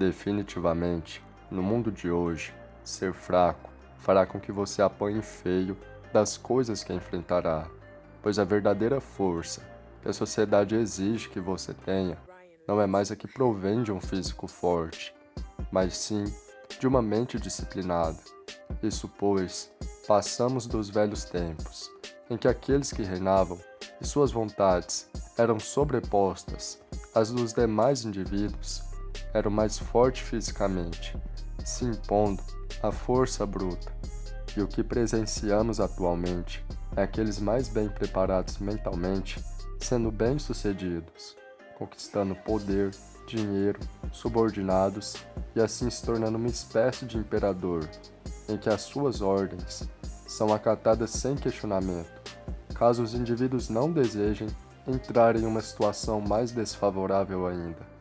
Definitivamente, no mundo de hoje, ser fraco fará com que você apanhe feio das coisas que enfrentará, pois a verdadeira força que a sociedade exige que você tenha não é mais a que provém de um físico forte, mas sim de uma mente disciplinada. Isso pois, passamos dos velhos tempos, em que aqueles que reinavam e suas vontades eram sobrepostas às dos demais indivíduos, eram mais fortes fisicamente, se impondo à força bruta. E o que presenciamos atualmente é aqueles mais bem preparados mentalmente sendo bem-sucedidos, conquistando poder, dinheiro, subordinados e assim se tornando uma espécie de imperador, em que as suas ordens são acatadas sem questionamento, caso os indivíduos não desejem entrar em uma situação mais desfavorável ainda.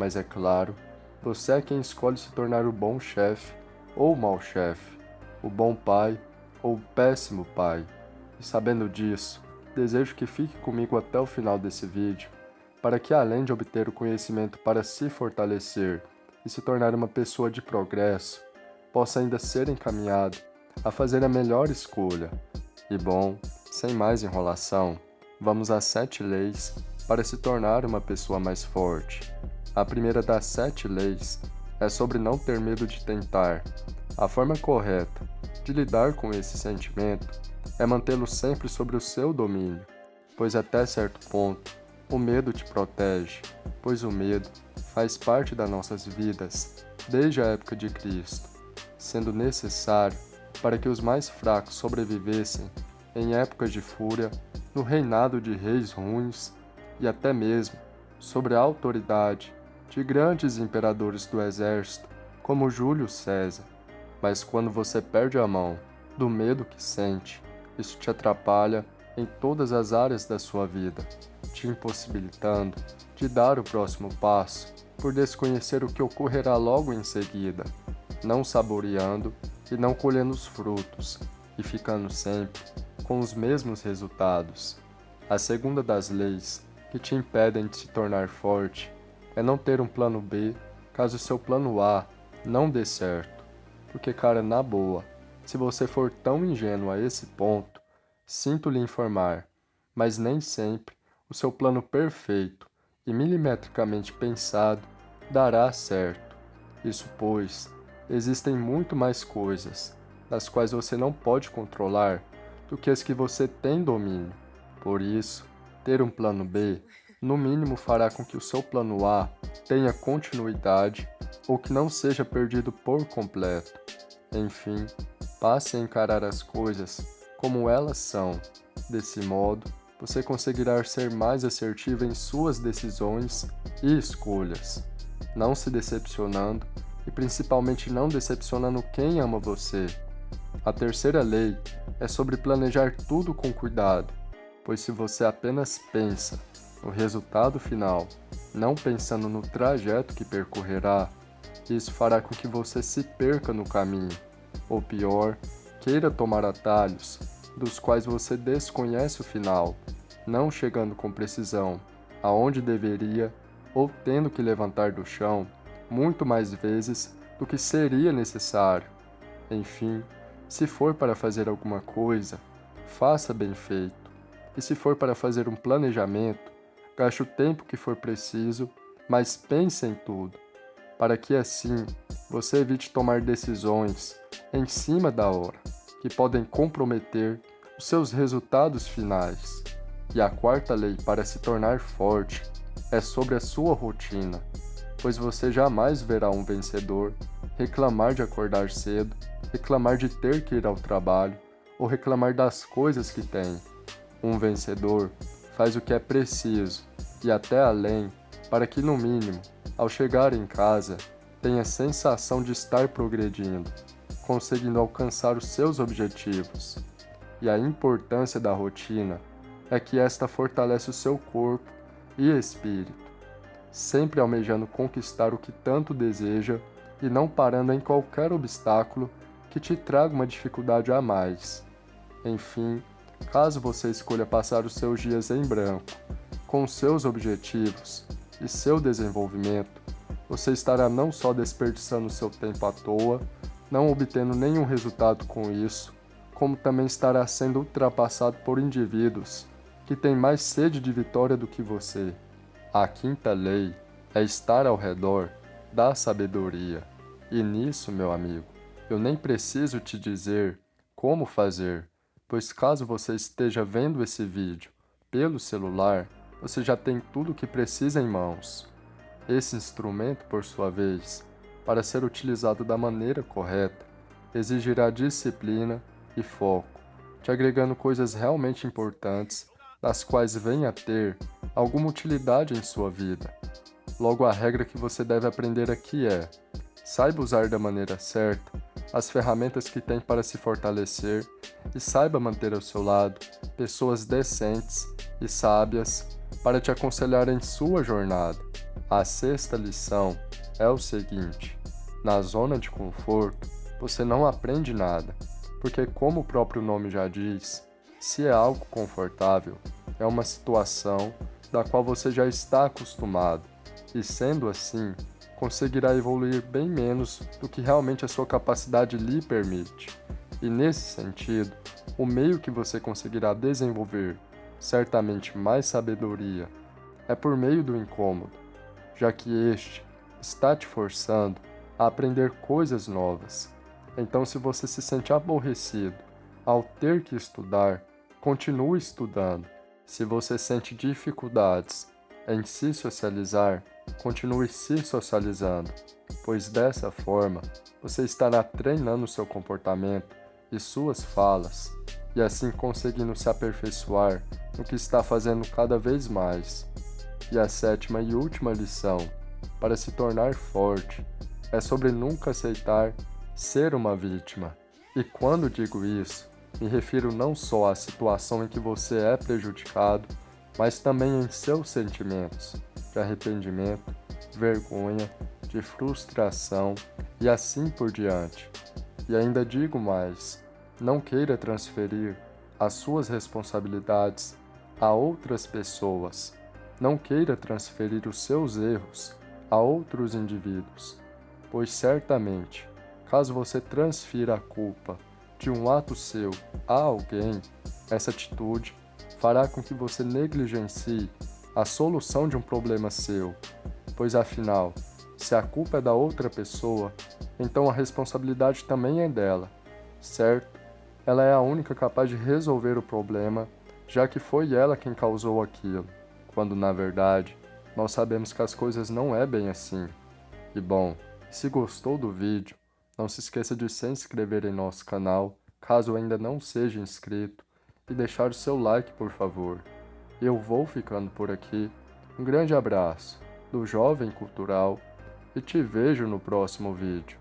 Mas é claro, você é quem escolhe se tornar o bom chefe ou o mau chefe, o bom pai ou o péssimo pai. E sabendo disso, desejo que fique comigo até o final desse vídeo, para que além de obter o conhecimento para se fortalecer e se tornar uma pessoa de progresso, possa ainda ser encaminhado a fazer a melhor escolha. E bom, sem mais enrolação, vamos às sete leis para se tornar uma pessoa mais forte. A primeira das sete leis é sobre não ter medo de tentar. A forma correta de lidar com esse sentimento é mantê-lo sempre sobre o seu domínio, pois até certo ponto o medo te protege, pois o medo faz parte das nossas vidas desde a época de Cristo, sendo necessário para que os mais fracos sobrevivessem em épocas de fúria, no reinado de reis ruins e até mesmo sobre a autoridade de grandes imperadores do exército, como Júlio César. Mas quando você perde a mão do medo que sente, isso te atrapalha em todas as áreas da sua vida, te impossibilitando de dar o próximo passo por desconhecer o que ocorrerá logo em seguida, não saboreando e não colhendo os frutos, e ficando sempre com os mesmos resultados. A segunda das leis que te impedem de se tornar forte é não ter um plano B caso seu plano A não dê certo. Porque, cara, na boa, se você for tão ingênuo a esse ponto, sinto lhe informar, mas nem sempre o seu plano perfeito e milimetricamente pensado dará certo. Isso pois, existem muito mais coisas, das quais você não pode controlar, do que as que você tem domínio. Por isso, ter um plano B, no mínimo fará com que o seu plano A tenha continuidade ou que não seja perdido por completo. Enfim, Passe a encarar as coisas como elas são. Desse modo, você conseguirá ser mais assertivo em suas decisões e escolhas, não se decepcionando e principalmente não decepcionando quem ama você. A terceira lei é sobre planejar tudo com cuidado, pois se você apenas pensa no resultado final, não pensando no trajeto que percorrerá, isso fará com que você se perca no caminho ou pior, queira tomar atalhos, dos quais você desconhece o final, não chegando com precisão aonde deveria ou tendo que levantar do chão muito mais vezes do que seria necessário. Enfim, se for para fazer alguma coisa, faça bem feito. E se for para fazer um planejamento, gaste o tempo que for preciso, mas pense em tudo, para que assim você evite tomar decisões em cima da hora, que podem comprometer os seus resultados finais. E a quarta lei para se tornar forte é sobre a sua rotina, pois você jamais verá um vencedor reclamar de acordar cedo, reclamar de ter que ir ao trabalho ou reclamar das coisas que tem. Um vencedor faz o que é preciso e até além para que, no mínimo, ao chegar em casa, tenha sensação de estar progredindo conseguindo alcançar os seus objetivos. E a importância da rotina é que esta fortalece o seu corpo e espírito, sempre almejando conquistar o que tanto deseja e não parando em qualquer obstáculo que te traga uma dificuldade a mais. Enfim, caso você escolha passar os seus dias em branco, com seus objetivos e seu desenvolvimento, você estará não só desperdiçando seu tempo à toa, não obtendo nenhum resultado com isso, como também estará sendo ultrapassado por indivíduos que têm mais sede de vitória do que você. A quinta lei é estar ao redor da sabedoria. E nisso, meu amigo, eu nem preciso te dizer como fazer, pois caso você esteja vendo esse vídeo pelo celular, você já tem tudo o que precisa em mãos. Esse instrumento, por sua vez, para ser utilizado da maneira correta, exigirá disciplina e foco, te agregando coisas realmente importantes, das quais venha a ter alguma utilidade em sua vida. Logo, a regra que você deve aprender aqui é: saiba usar da maneira certa as ferramentas que tem para se fortalecer e saiba manter ao seu lado pessoas decentes e sábias para te aconselhar em sua jornada. A sexta lição é o seguinte: na zona de conforto, você não aprende nada, porque, como o próprio nome já diz, se é algo confortável, é uma situação da qual você já está acostumado, e sendo assim, conseguirá evoluir bem menos do que realmente a sua capacidade lhe permite. E nesse sentido, o meio que você conseguirá desenvolver certamente mais sabedoria é por meio do incômodo, já que este está te forçando a aprender coisas novas. Então, se você se sente aborrecido ao ter que estudar, continue estudando. Se você sente dificuldades em se socializar, continue se socializando, pois dessa forma você estará treinando seu comportamento e suas falas, e assim conseguindo se aperfeiçoar no que está fazendo cada vez mais. E a sétima e última lição, para se tornar forte, é sobre nunca aceitar ser uma vítima. E quando digo isso, me refiro não só à situação em que você é prejudicado, mas também em seus sentimentos de arrependimento, vergonha, de frustração e assim por diante. E ainda digo mais: não queira transferir as suas responsabilidades a outras pessoas. Não queira transferir os seus erros a outros indivíduos, pois certamente, caso você transfira a culpa de um ato seu a alguém, essa atitude fará com que você negligencie a solução de um problema seu, pois afinal, se a culpa é da outra pessoa, então a responsabilidade também é dela, certo? Ela é a única capaz de resolver o problema já que foi ela quem causou aquilo, quando na verdade nós sabemos que as coisas não é bem assim. E bom, se gostou do vídeo, não se esqueça de se inscrever em nosso canal, caso ainda não seja inscrito, e deixar o seu like por favor. Eu vou ficando por aqui, um grande abraço do Jovem Cultural e te vejo no próximo vídeo.